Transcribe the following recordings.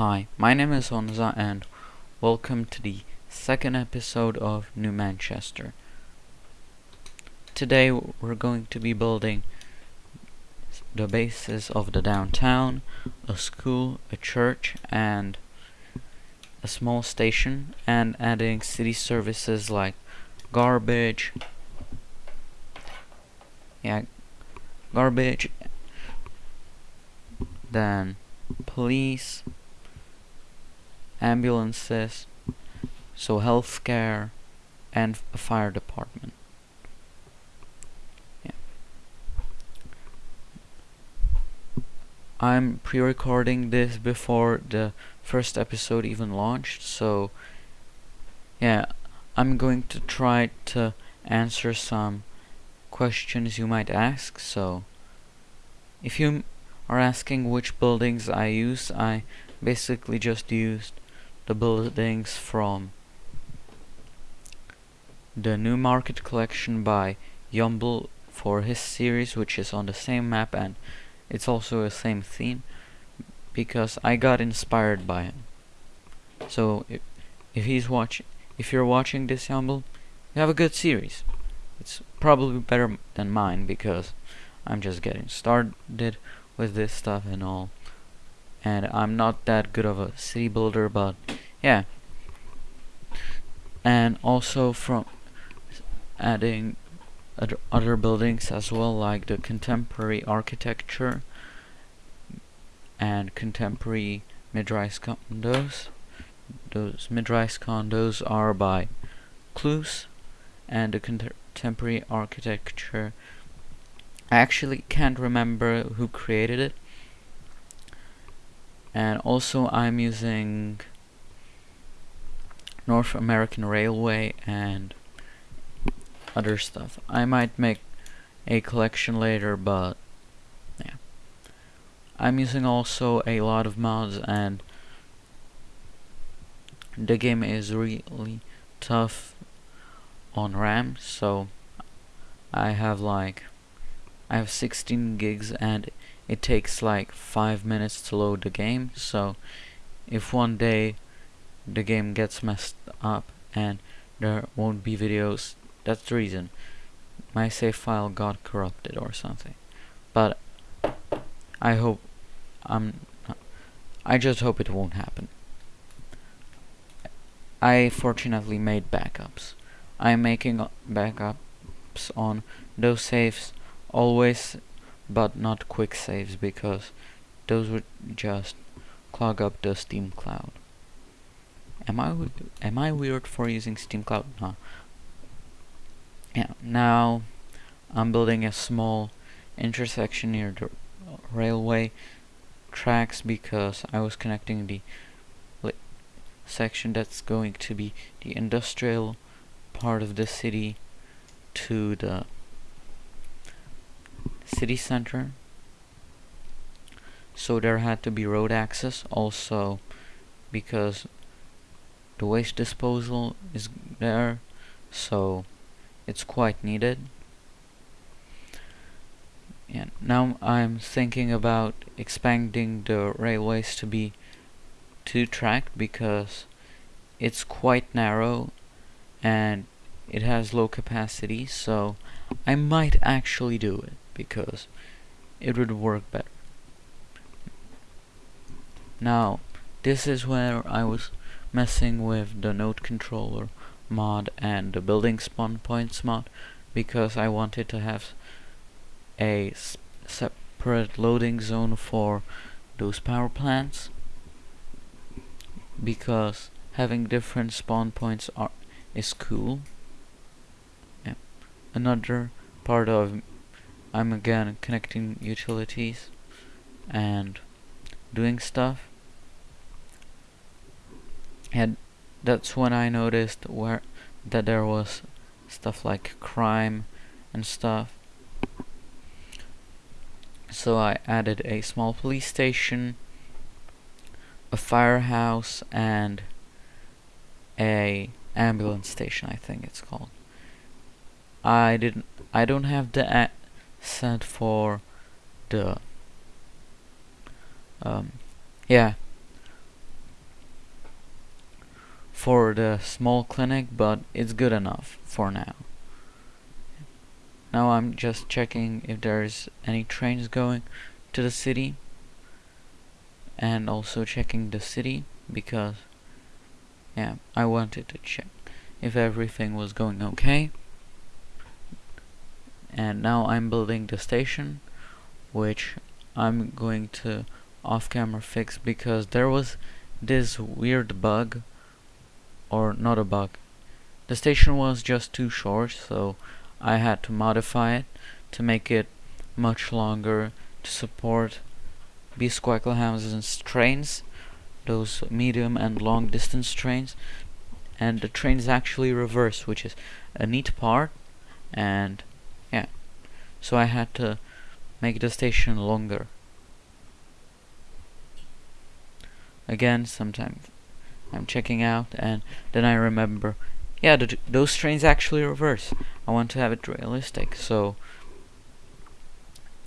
Hi, my name is Honza and welcome to the second episode of New Manchester. Today we're going to be building the bases of the downtown, a school, a church, and a small station, and adding city services like garbage, yeah, garbage, then police, ambulances, so healthcare, and a fire department. Yeah. I'm pre-recording this before the first episode even launched, so yeah, I'm going to try to answer some questions you might ask, so if you are asking which buildings I use, I basically just used the buildings from the Newmarket collection by Yumble for his series which is on the same map and it's also the same theme because I got inspired by him. So if, if he's watching if you're watching this Yumble, you have a good series. It's probably better than mine because I'm just getting started with this stuff and all. And I'm not that good of a city builder, but yeah. And also from adding other, buildings as well, like the contemporary architecture and contemporary mid-rise condos. Those mid-rise condos are by Cluse, and the contemporary architecture I actually can't remember who created it and also I'm using North American Railway and other stuff. I might make a collection later but yeah. I'm using also a lot of mods and the game is really tough on RAM so I have like I have 16 gigs and it takes like 5 minutes to load the game. So if one day the game gets messed up and there won't be videos that's the reason. My save file got corrupted or something. But I hope I'm I just hope it won't happen. I fortunately made backups. I'm making backups on those saves always but not quick saves because those would just clog up the Steam Cloud. Am I am I weird for using Steam Cloud? No. Yeah. Now I'm building a small intersection near the railway tracks because I was connecting the section that's going to be the industrial part of the city to the city center. So there had to be road access also because the waste disposal is there so it's quite needed. And now I'm thinking about expanding the railways to be two tracked because it's quite narrow and it has low capacity so I might actually do it because it would work better. Now, this is where I was messing with the node controller mod and the building spawn points mod because I wanted to have a separate loading zone for those power plants because having different spawn points are is cool. Yeah. Another part of I'm again connecting utilities and doing stuff. And that's when I noticed where that there was stuff like crime and stuff. So I added a small police station a firehouse and a ambulance station I think it's called. I didn't I don't have the set for the um, yeah for the small clinic, but it's good enough for now. Now I'm just checking if there's any trains going to the city and also checking the city because yeah, I wanted to check if everything was going okay. And now I'm building the station which I'm going to off camera fix because there was this weird bug or not a bug the station was just too short so I had to modify it to make it much longer to support Beesquackle and trains, those medium and long distance trains. And the train is actually reverse which is a neat part. And so I had to make the station longer. Again, sometimes I'm checking out, and then I remember yeah, those trains actually reverse. I want to have it realistic, so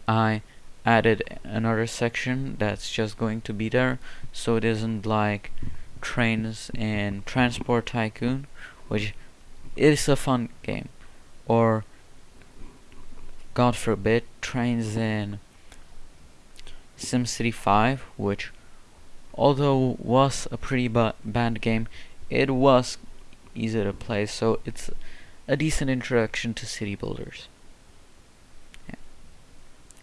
I added another section that's just going to be there, so it isn't like trains in Transport Tycoon, which is a fun game, or God forbid, trains in SimCity 5, which although was a pretty bad game, it was easy to play, so it's a decent introduction to city builders. Yeah.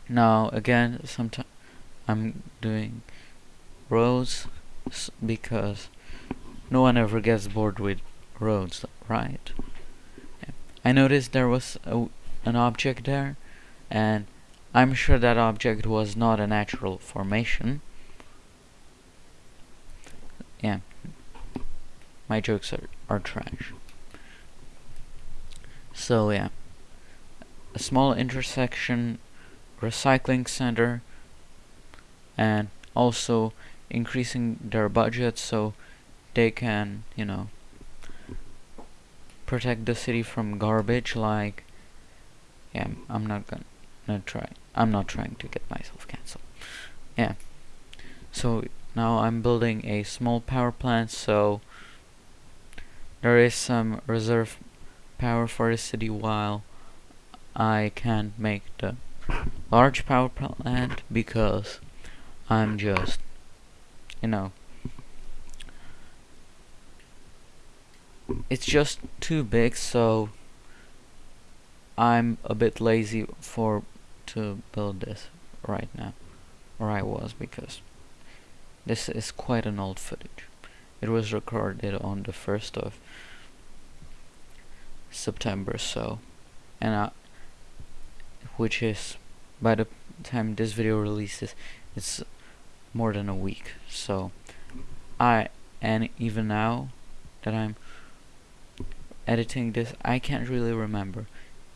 Now again, sometimes I'm doing roads because no one ever gets bored with roads, right? Yeah. I noticed there was a, an object there, and I'm sure that object was not a natural formation. Yeah, my jokes are, are trash. So yeah, a small intersection, recycling center, and also increasing their budget so they can, you know, protect the city from garbage like yeah, I'm not gonna, try. I'm not trying to get myself cancelled. Yeah. So now I'm building a small power plant so there is some reserve power for the city while I can't make the large power plant because I'm just, you know, it's just too big so I'm a bit lazy for to build this right now or I was because this is quite an old footage. It was recorded on the 1st of September so and I, which is by the time this video releases it's more than a week so I and even now that I'm editing this I can't really remember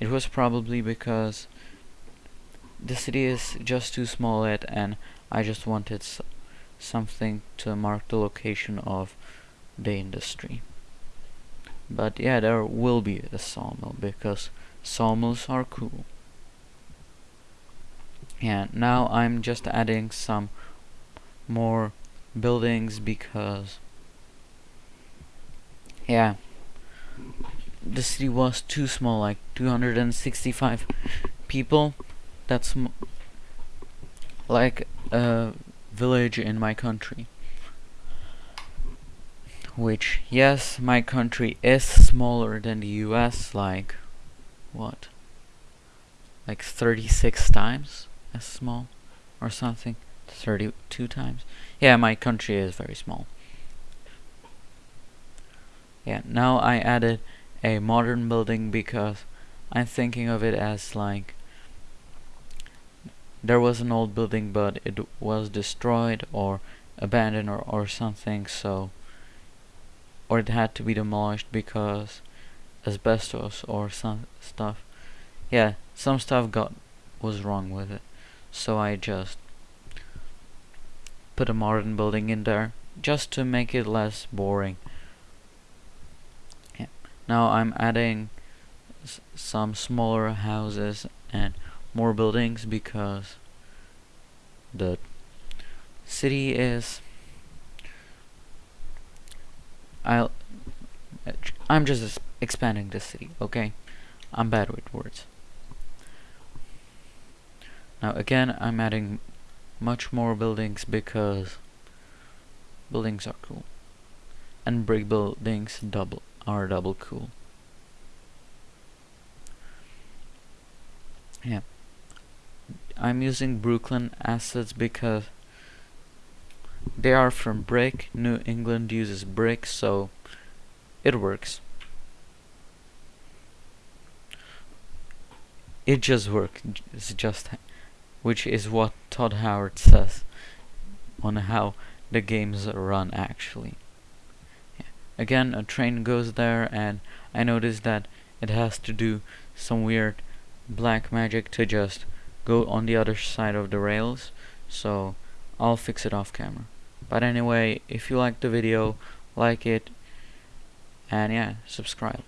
it was probably because the city is just too small yet and I just wanted something to mark the location of the industry. But yeah, there will be a sawmill because sawmills are cool. Yeah, now I'm just adding some more buildings because yeah, the city was too small, like 265 people. That's like a village in my country. Which, yes, my country is smaller than the US, like, what? Like 36 times as small? Or something? 32 times? Yeah, my country is very small. Yeah, now I added a modern building because I'm thinking of it as like there was an old building but it was destroyed or abandoned or, or something so or it had to be demolished because asbestos or some stuff yeah some stuff got was wrong with it so I just put a modern building in there just to make it less boring. Now I'm adding some smaller houses and more buildings because the city is I'll I'm just expanding the city, okay? I'm bad with words. Now again, I'm adding much more buildings because buildings are cool. And brick buildings double are double cool. Yeah. I'm using Brooklyn assets because they are from brick. New England uses brick, so it works. It just works. It's just, which is what Todd Howard says on how the games run actually. Again, a train goes there, and I notice that it has to do some weird black magic to just go on the other side of the rails. So I'll fix it off camera. But anyway, if you like the video, like it, and yeah, subscribe.